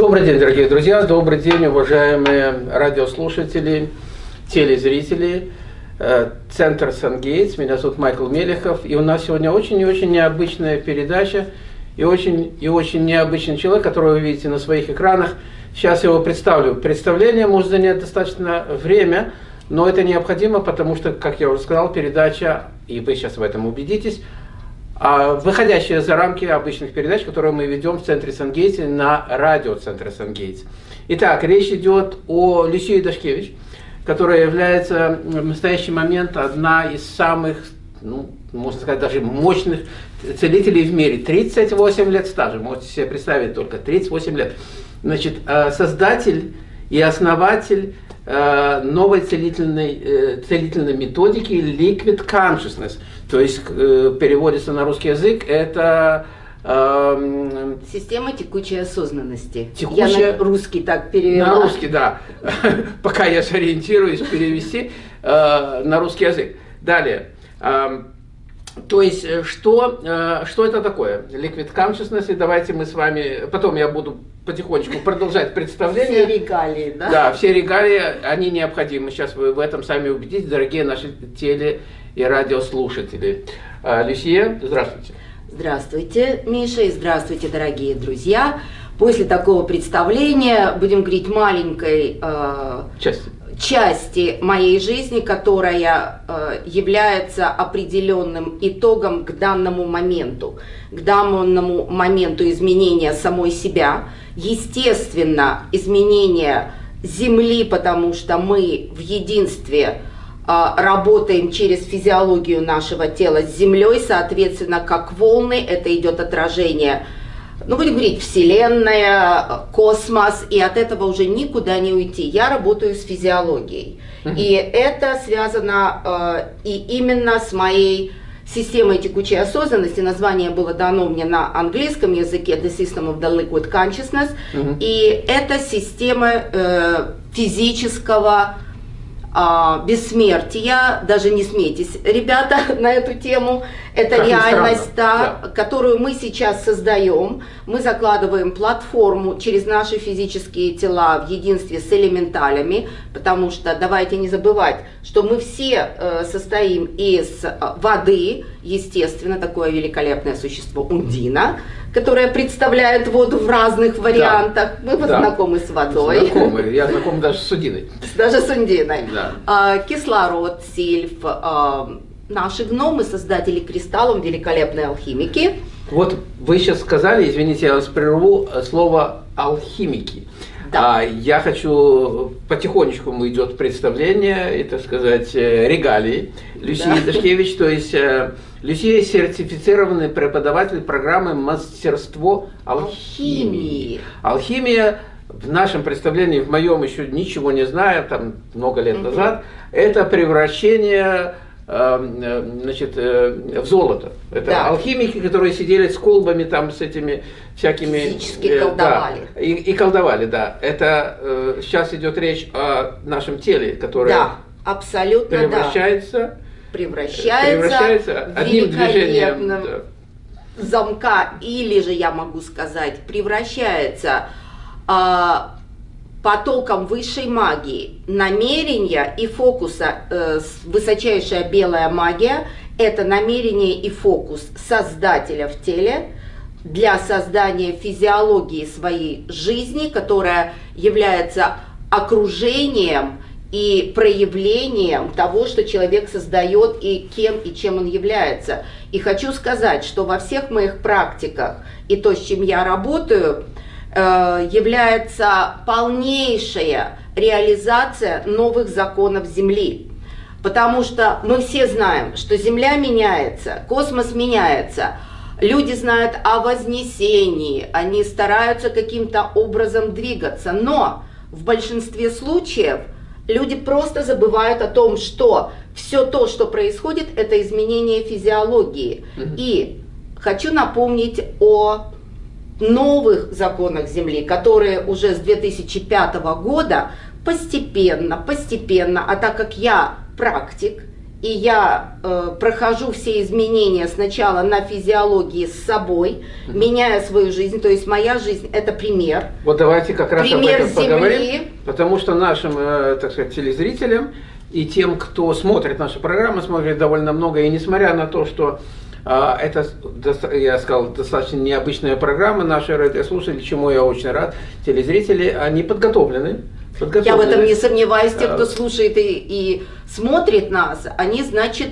Добрый день, дорогие друзья, добрый день, уважаемые радиослушатели, телезрители. Э, Центр Сангейтс, меня зовут Майкл Мелехов, и у нас сегодня очень и очень необычная передача, и очень, и очень необычный человек, которого вы видите на своих экранах. Сейчас я его представлю. Представление может занять достаточно время, но это необходимо, потому что, как я уже сказал, передача, и вы сейчас в этом убедитесь, выходящая за рамки обычных передач, которые мы ведем в центре Сангейтс на радио центра Сангейтс. Итак, речь идет о Люсии Дашкевич, которая является в настоящий момент одна из самых, ну, можно сказать, даже мощных целителей в мире. 38 лет стажа, можете себе представить только, 38 лет. Значит, э, создатель и основатель новой целительной, э, целительной методики Liquid Consciousness – то есть э, переводится на русский язык, это... Э, Система текучей осознанности. Текучая... Я на русский так перевела. На русский, да. Пока я сориентируюсь перевести э, на русский язык. Далее. То есть, э, что, э, что это такое? Liquid Consciousness, и давайте мы с вами, потом я буду потихонечку продолжать представление. Все регалии, да? Да, все регалии, они необходимы. Сейчас вы в этом сами убедитесь, дорогие наши теле и радиослушатели. А, Люсия, здравствуйте. Здравствуйте, Миша, и здравствуйте, дорогие друзья. После такого представления будем говорить маленькой э, части. Части моей жизни, которая э, является определенным итогом к данному моменту, к данному моменту изменения самой себя, естественно, изменения Земли, потому что мы в единстве а, работаем через физиологию нашего тела с Землей, соответственно, как волны, это идет отражение, ну, будем говорить, Вселенная, космос, и от этого уже никуда не уйти. Я работаю с физиологией, и это связано э, и именно с моей системой текучей осознанности. Название было дано мне на английском языке. The System of the Liquid Consciousness, и это система э, физического а, бессмертия, даже не смейтесь, ребята, на эту тему. Это как реальность, да, да. которую мы сейчас создаем. Мы закладываем платформу через наши физические тела в единстве с элементалями, потому что давайте не забывать, что мы все э, состоим из э, воды, естественно, такое великолепное существо Ундина, которая представляет воду в разных вариантах. Да. Мы да. знакомы с водой. Знакомы, я знаком даже с Ундиной. Даже с Ундиной. Да. А, кислород, сильф, а, наши гномы, создатели кристаллов, великолепные алхимики. Вот вы сейчас сказали, извините, я вас прерву, слово алхимики. Да. А я хочу, потихонечку идет представление, так сказать, э, регалии Люсии да. Дашкевич, то есть э, Люсия сертифицированный преподаватель программы «Мастерство алхимии». Алхимия в нашем представлении, в моем еще ничего не знаю, там много лет назад, это превращение значит, э, в золото. Это да. алхимики, которые сидели с колбами, там, с этими всякими... Физически э, колдовали. Да, и, и колдовали, да. Это э, сейчас идет речь о нашем теле, которое да, абсолютно, превращается... Да. Превращается, превращается одним движением замка, или же, я могу сказать, превращается... Э, потоком высшей магии, намерения и фокуса, э, высочайшая белая магия – это намерение и фокус создателя в теле для создания физиологии своей жизни, которая является окружением и проявлением того, что человек создает и кем и чем он является. И хочу сказать, что во всех моих практиках и то, с чем я работаю – является полнейшая реализация новых законов Земли. Потому что мы все знаем, что Земля меняется, космос меняется, люди знают о вознесении, они стараются каким-то образом двигаться, но в большинстве случаев люди просто забывают о том, что все то, что происходит, это изменение физиологии. И хочу напомнить о новых законах Земли, которые уже с 2005 года постепенно, постепенно, а так как я практик, и я э, прохожу все изменения сначала на физиологии с собой, mm-hmm. меняя свою жизнь, то есть моя жизнь это пример. Вот давайте как раз пример об этом земли. поговорим, потому что нашим, э, так сказать, телезрителям и тем, кто смотрит наши программы, смотрит довольно много, и несмотря на то, что это, я сказал, достаточно необычная программа, наши радиослушатели, чему я очень рад, телезрители, они подготовлены, я в этом не сомневаюсь. Те, кто слушает и, и смотрит нас, они, значит,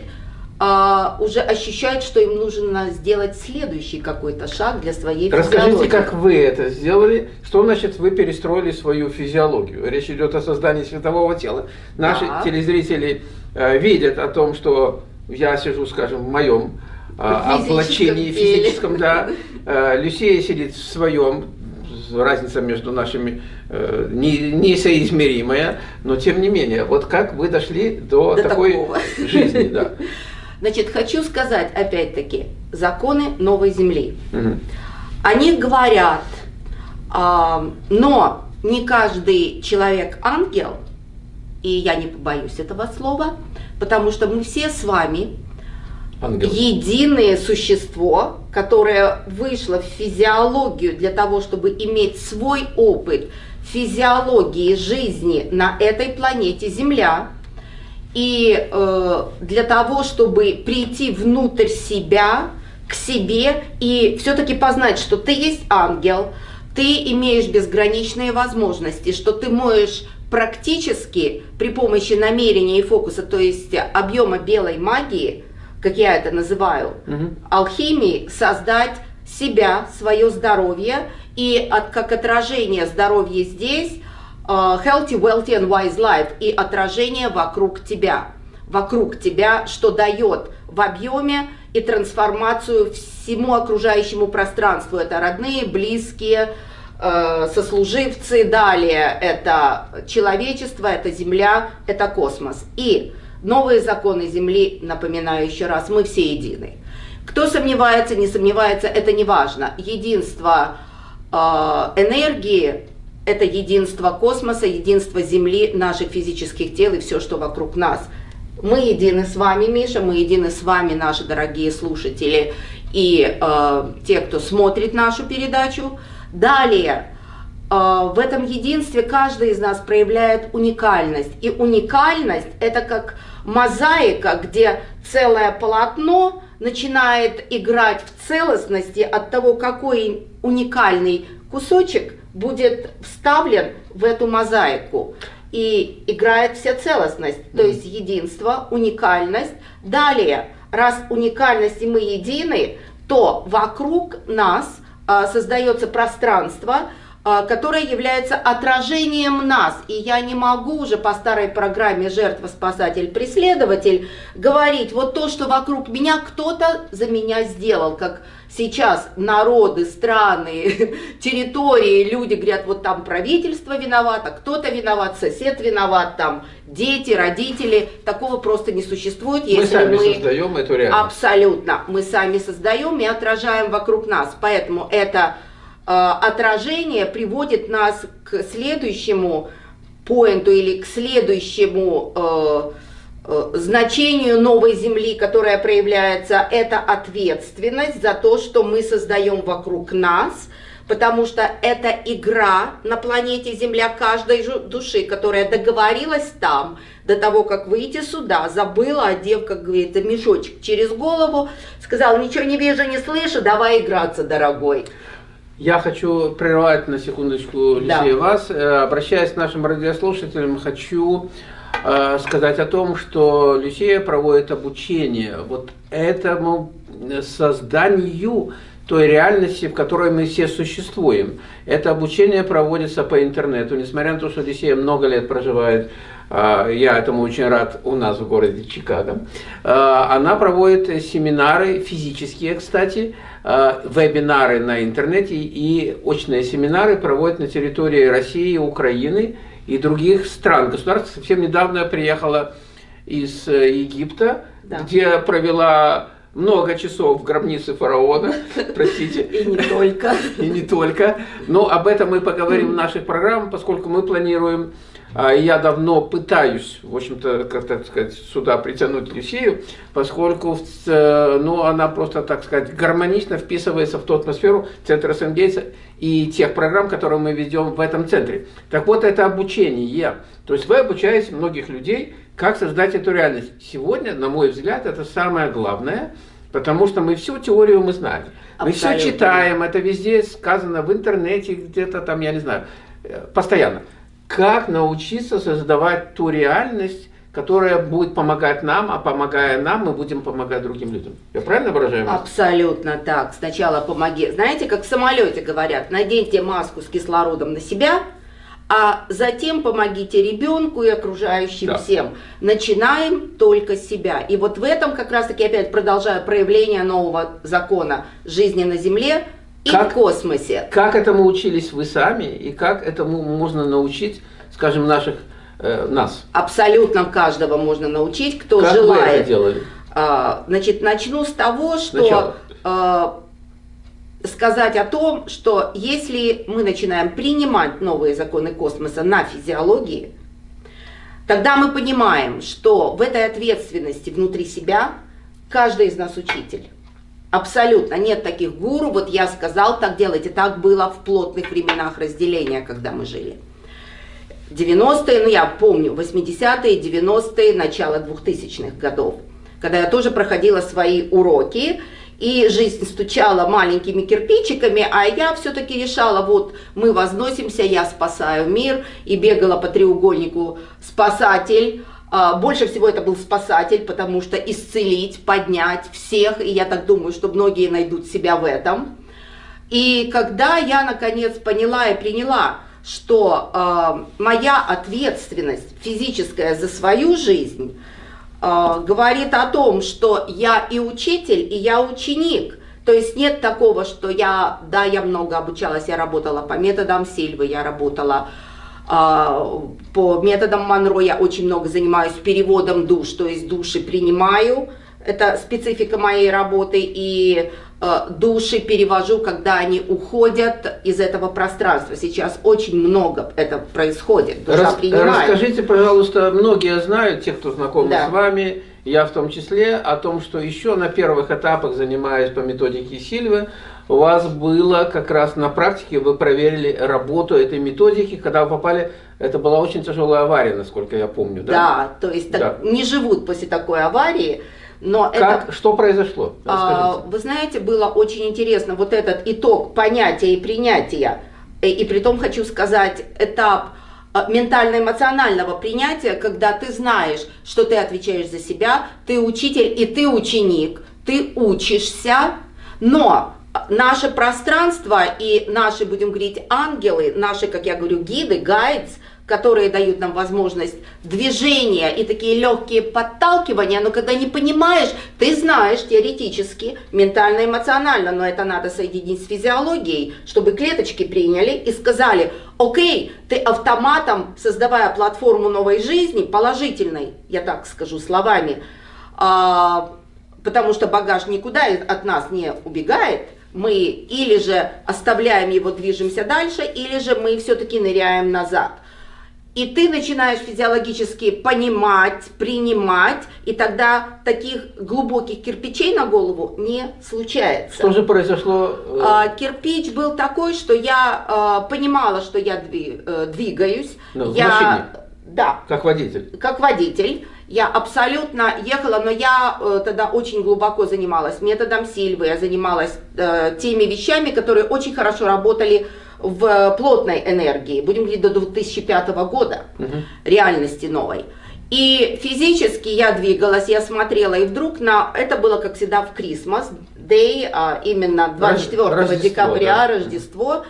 а, уже ощущают, что им нужно сделать следующий какой-то шаг для своей Расскажите, физиологии. как вы это сделали, что значит вы перестроили свою физиологию? Речь идет о создании светового тела. Наши да. телезрители э, видят о том, что я сижу, скажем, в моем облачении физическом, да. Э, Люсия сидит в своем разница между нашими э, не, несоизмеримая, но тем не менее, вот как вы дошли до, до такой такого. жизни, да. Значит, хочу сказать опять-таки, законы новой земли. Угу. Они говорят, э, но не каждый человек ангел, и я не побоюсь этого слова, потому что мы все с вами Ангел. единое существо, которое вышло в физиологию для того, чтобы иметь свой опыт физиологии жизни на этой планете Земля, и э, для того, чтобы прийти внутрь себя, к себе и все-таки познать, что ты есть ангел, ты имеешь безграничные возможности, что ты можешь практически при помощи намерения и фокуса, то есть объема белой магии – как я это называю, угу. алхимии создать себя, свое здоровье и от, как отражение здоровья здесь uh, healthy, wealthy and wise life и отражение вокруг тебя, вокруг тебя, что дает в объеме и трансформацию всему окружающему пространству. Это родные, близкие, э, сослуживцы, далее это человечество, это Земля, это космос. И Новые законы Земли, напоминаю еще раз, мы все едины. Кто сомневается, не сомневается, это не важно. Единство э, энергии – это единство космоса, единство Земли, наших физических тел и все, что вокруг нас. Мы едины с вами, Миша, мы едины с вами, наши дорогие слушатели и э, те, кто смотрит нашу передачу. Далее, э, в этом единстве каждый из нас проявляет уникальность. И уникальность – это как мозаика, где целое полотно начинает играть в целостности от того, какой уникальный кусочек будет вставлен в эту мозаику. И играет вся целостность, то есть единство, уникальность. Далее, раз уникальность и мы едины, то вокруг нас а, создается пространство, которая является отражением нас. И я не могу уже по старой программе «Жертва, спасатель, преследователь» говорить, вот то, что вокруг меня кто-то за меня сделал, как сейчас народы, страны, территории, люди говорят, вот там правительство виновато, кто-то виноват, сосед виноват, там дети, родители. Такого просто не существует. Мы если сами мы создаем эту реальность. Абсолютно. Мы сами создаем и отражаем вокруг нас. Поэтому это отражение приводит нас к следующему поинту или к следующему э, э, значению новой Земли, которая проявляется, это ответственность за то, что мы создаем вокруг нас, потому что это игра на планете Земля каждой души, которая договорилась там, до того, как выйти сюда, забыла, одев, как говорится, мешочек через голову, сказала, ничего не вижу, не слышу, давай играться, дорогой. Я хочу прервать на секундочку, Лисея, да. вас. Э, обращаясь к нашим радиослушателям, хочу э, сказать о том, что Люсия проводит обучение вот этому созданию той реальности, в которой мы все существуем. Это обучение проводится по интернету, несмотря на то, что Люсия много лет проживает э, я этому очень рад у нас в городе Чикаго. Она проводит семинары, физические, кстати, Э, вебинары на интернете и очные семинары проводят на территории России, Украины и других стран. Государство совсем недавно приехала из э, Египта, да. где провела много часов в гробнице фараона, простите. И не только. И не только. Но об этом мы поговорим в наших программах, поскольку мы планируем я давно пытаюсь, в общем-то, как так сказать, сюда притянуть Люсию, поскольку ну, она просто, так сказать, гармонично вписывается в ту атмосферу центра Сенгейтса и тех программ, которые мы ведем в этом центре. Так вот, это обучение. То есть вы обучаете многих людей, как создать эту реальность. Сегодня, на мой взгляд, это самое главное, потому что мы всю теорию мы знаем. Мы все читаем, это везде сказано в интернете, где-то там, я не знаю, э, постоянно как научиться создавать ту реальность, которая будет помогать нам, а помогая нам, мы будем помогать другим людям. Я правильно выражаю? Абсолютно так. Сначала помоги. Знаете, как в самолете говорят, наденьте маску с кислородом на себя, а затем помогите ребенку и окружающим да. всем. Начинаем только с себя. И вот в этом как раз-таки опять продолжаю проявление нового закона жизни на Земле – и как, в космосе. Как этому учились вы сами, и как этому можно научить, скажем, наших, э, нас? Абсолютно каждого можно научить, кто как желает. Вы это делали? А, значит, начну с того, что а, сказать о том, что если мы начинаем принимать новые законы космоса на физиологии, тогда мы понимаем, что в этой ответственности внутри себя каждый из нас учитель. Абсолютно нет таких гуру, вот я сказал, так делайте. Так было в плотных временах разделения, когда мы жили. 90-е, ну я помню, 80-е, 90-е, начало 2000-х годов, когда я тоже проходила свои уроки, и жизнь стучала маленькими кирпичиками, а я все-таки решала, вот мы возносимся, я спасаю мир, и бегала по треугольнику «спасатель», больше всего это был спасатель, потому что исцелить, поднять всех, и я так думаю, что многие найдут себя в этом. И когда я наконец поняла и приняла, что э, моя ответственность физическая за свою жизнь э, говорит о том, что я и учитель, и я ученик. То есть нет такого, что я, да, я много обучалась, я работала по методам Сильвы, я работала а, по методам Монро я очень много занимаюсь переводом душ, то есть души принимаю, это специфика моей работы, и э, души перевожу, когда они уходят из этого пространства. Сейчас очень много это происходит. Душа Рас, Расскажите, пожалуйста, многие знают, те, кто знакомы да. с вами, я в том числе, о том, что еще на первых этапах, занимаясь по методике Сильвы, у вас было как раз на практике, вы проверили работу этой методики, когда вы попали, это была очень тяжелая авария, насколько я помню, да? Да, то есть да. Так, не живут после такой аварии, но как, это, что произошло? А, вы знаете, было очень интересно, вот этот итог понятия и принятия, и, и при том хочу сказать, этап а, ментально-эмоционального принятия, когда ты знаешь, что ты отвечаешь за себя, ты учитель и ты ученик, ты учишься, но наше пространство и наши, будем говорить, ангелы, наши, как я говорю, гиды, гайдс, которые дают нам возможность движения и такие легкие подталкивания, но когда не понимаешь, ты знаешь теоретически, ментально-эмоционально, но это надо соединить с физиологией, чтобы клеточки приняли и сказали, окей, ты автоматом, создавая платформу новой жизни, положительной, я так скажу словами, а, потому что багаж никуда от нас не убегает, мы или же оставляем его, движемся дальше, или же мы все-таки ныряем назад. И ты начинаешь физиологически понимать, принимать, и тогда таких глубоких кирпичей на голову не случается. Что же произошло? Э? А, кирпич был такой, что я а, понимала, что я э, двигаюсь. Ну, я, машине? Да. Как водитель? Как водитель. Я абсолютно ехала, но я э, тогда очень глубоко занималась методом Сильвы, я занималась э, теми вещами, которые очень хорошо работали в плотной энергии, будем говорить, до 2005 года, угу. реальности новой. И физически я двигалась, я смотрела, и вдруг на это было, как всегда, в Christmas Day, а именно 24 Рождество, декабря, да. Рождество,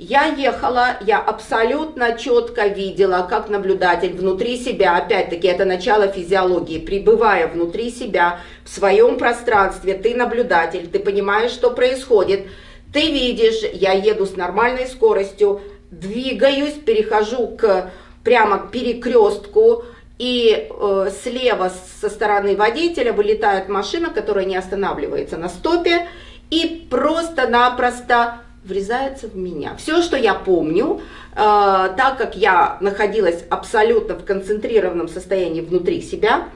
я ехала, я абсолютно четко видела, как наблюдатель внутри себя, опять-таки это начало физиологии, пребывая внутри себя, в своем пространстве, ты наблюдатель, ты понимаешь, что происходит, ты видишь, я еду с нормальной скоростью, двигаюсь, перехожу к прямо к перекрестку, и э, слева со стороны водителя вылетает машина, которая не останавливается на стопе, и просто-напросто врезается в меня. Все, что я помню, э, так как я находилась абсолютно в концентрированном состоянии внутри себя,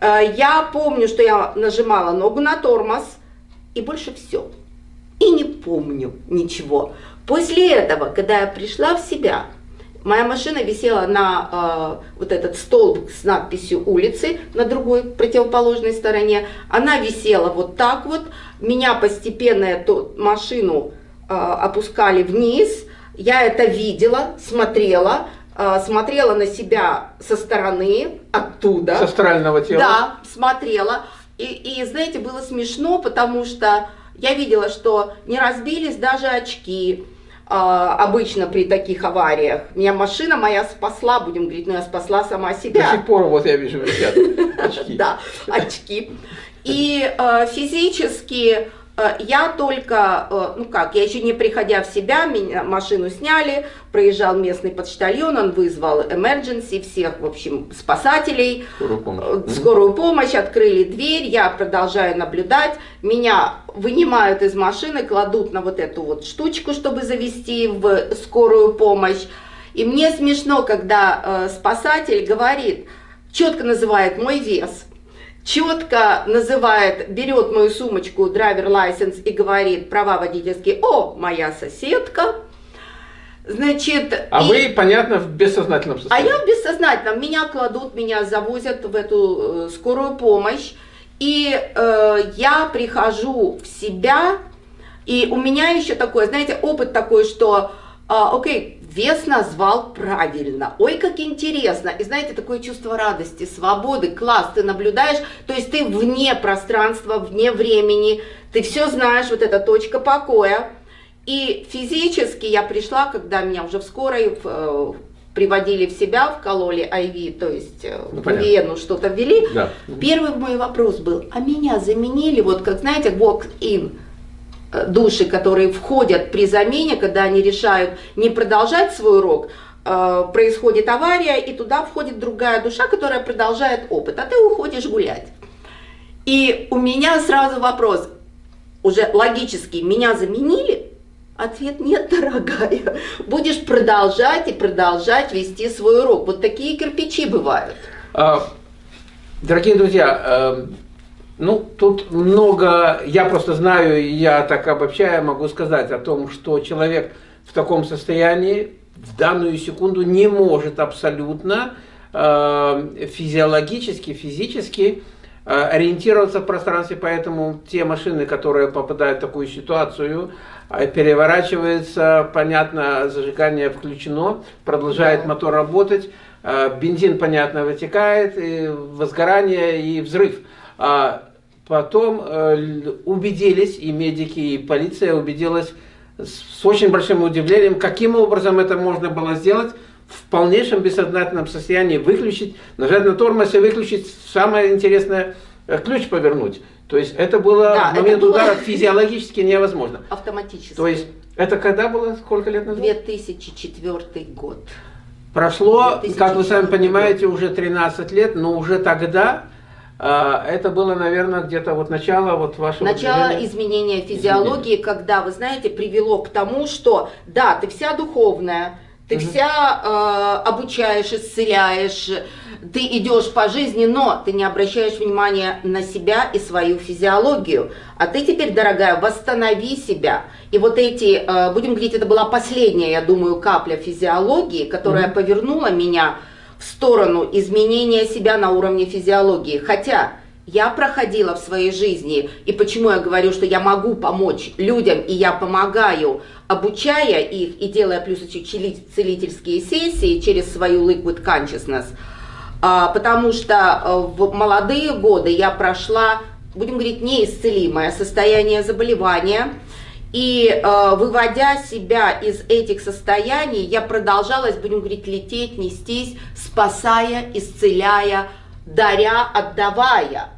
э, я помню, что я нажимала ногу на тормоз, и больше все. И не помню ничего. После этого, когда я пришла в себя, моя машина висела на э, вот этот столб с надписью улицы на другой противоположной стороне. Она висела вот так вот. Меня постепенно эту машину опускали вниз. Я это видела, смотрела, э, смотрела на себя со стороны, оттуда. Со астрального тела? Да, смотрела. И, и знаете, было смешно, потому что я видела, что не разбились даже очки, а, обычно при таких авариях. Меня машина моя спасла, будем говорить, но я спасла сама себя. До сих пор вот я вижу висят очки. Да, очки. И физически Э, я только, э, ну как, я еще не приходя в себя, меня машину сняли, проезжал местный почтальон, он вызвал emergency, всех, в общем, спасателей, скорую помощь, э, скорую помощь открыли дверь, я продолжаю наблюдать, меня вынимают из машины, кладут на вот эту вот штучку, чтобы завести в скорую помощь. И мне смешно, когда спасатель говорит, четко называет мой вес – четко называет, берет мою сумочку, драйвер лайсенс и говорит права водительские, о, моя соседка, Значит, а и... вы, понятно, в бессознательном состоянии. А я в бессознательном. Меня кладут, меня завозят в эту э, скорую помощь. И э, я прихожу в себя. И у меня еще такой, знаете, опыт такой, что, э, окей, Вес назвал правильно. Ой, как интересно. И знаете, такое чувство радости, свободы, класс, ты наблюдаешь, то есть ты вне пространства, вне времени, ты все знаешь, вот эта точка покоя. И физически я пришла, когда меня уже в скорой э, приводили в себя, вкололи IV, то есть э, ну, в вену что-то ввели. Да. Первый мой вопрос был, а меня заменили, вот как знаете, walk-in, души, которые входят при замене, когда они решают не продолжать свой урок, э, происходит авария, и туда входит другая душа, которая продолжает опыт, а ты уходишь гулять. И у меня сразу вопрос, уже логический, меня заменили? Ответ нет, дорогая. Будешь продолжать и продолжать вести свой урок. Вот такие кирпичи бывают. А, дорогие друзья, эм, ну, тут много, я просто знаю, я так обобщая могу сказать о том, что человек в таком состоянии в данную секунду не может абсолютно э, физиологически, физически э, ориентироваться в пространстве, поэтому те машины, которые попадают в такую ситуацию, э, переворачивается, понятно, зажигание включено, продолжает да. мотор работать, э, бензин, понятно, вытекает, и возгорание и взрыв. А потом э, убедились, и медики, и полиция убедилась с очень большим удивлением, каким образом это можно было сделать в полнейшем бессознательном состоянии, выключить, нажать на тормоз и выключить, самое интересное, э, ключ повернуть. То есть это было да, в момент было... удара физиологически невозможно. Автоматически. То есть это когда было, сколько лет назад? 2004 год. Прошло, 2004 как вы сами понимаете, уже 13 лет, но уже тогда это было, наверное, где-то вот начало вот вашего Начало движения. изменения физиологии, Изменение. когда, вы знаете, привело к тому, что, да, ты вся духовная, ты угу. вся э, обучаешь, исцеляешь, ты идешь по жизни, но ты не обращаешь внимания на себя и свою физиологию. А ты теперь, дорогая, восстанови себя. И вот эти, э, будем говорить, это была последняя, я думаю, капля физиологии, которая угу. повернула меня сторону изменения себя на уровне физиологии. Хотя я проходила в своей жизни, и почему я говорю, что я могу помочь людям, и я помогаю, обучая их и делая плюс целительские сессии через свою Liquid Consciousness, а, потому что э, в молодые годы я прошла, будем говорить, неисцелимое состояние заболевания, и э, выводя себя из этих состояний, я продолжалась, будем говорить, лететь, нестись, спасая, исцеляя, даря, отдавая.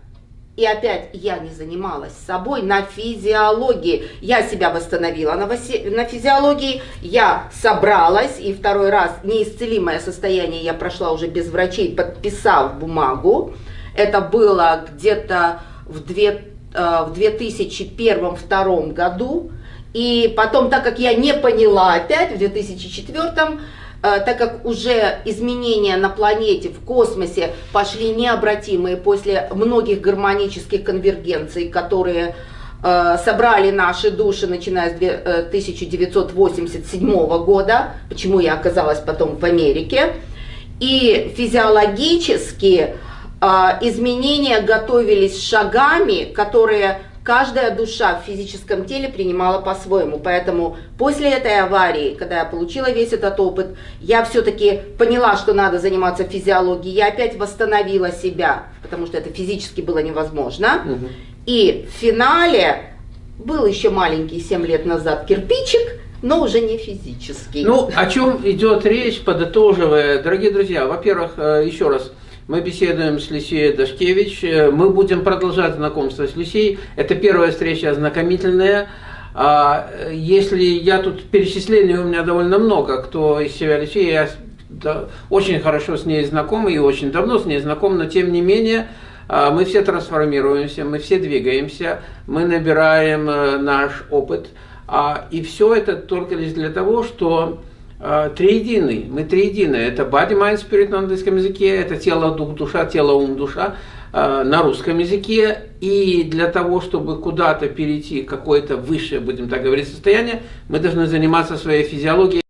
И опять я не занималась собой на физиологии. Я себя восстановила на, на физиологии, я собралась, и второй раз неисцелимое состояние я прошла уже без врачей, подписав бумагу. Это было где-то в, две, э, в 2001-2002 году. И потом, так как я не поняла опять в 2004 Э, так как уже изменения на планете, в космосе пошли необратимые после многих гармонических конвергенций, которые э, собрали наши души, начиная с 1987 э, года, почему я оказалась потом в Америке, и физиологически изменения готовились шагами, которые каждая душа в физическом теле принимала по-своему. Поэтому после этой аварии, когда я получила весь этот опыт, я все-таки поняла, что надо заниматься физиологией. Я опять восстановила себя, потому что это физически было невозможно. Угу. И в финале был еще маленький 7 лет назад кирпичик, но уже не физический. Ну, о чем идет речь, подытоживая, дорогие друзья, во-первых, э, еще раз, мы беседуем с Люсией Дашкевич. Мы будем продолжать знакомство с Люсией. Это первая встреча ознакомительная. А, если я тут перечислений у меня довольно много, кто из себя Люсия, я очень хорошо с ней знаком и очень давно с ней знаком, но тем не менее а, мы все трансформируемся, мы все двигаемся, мы набираем э, наш опыт. А, и все это только лишь для того, что а, триединый. Мы триедины. Это body, mind, spirit на английском языке, это тело, дух, душа, тело, ум, душа а, на русском языке. И для того, чтобы куда-то перейти какое-то высшее, будем так говорить, состояние, мы должны заниматься своей физиологией.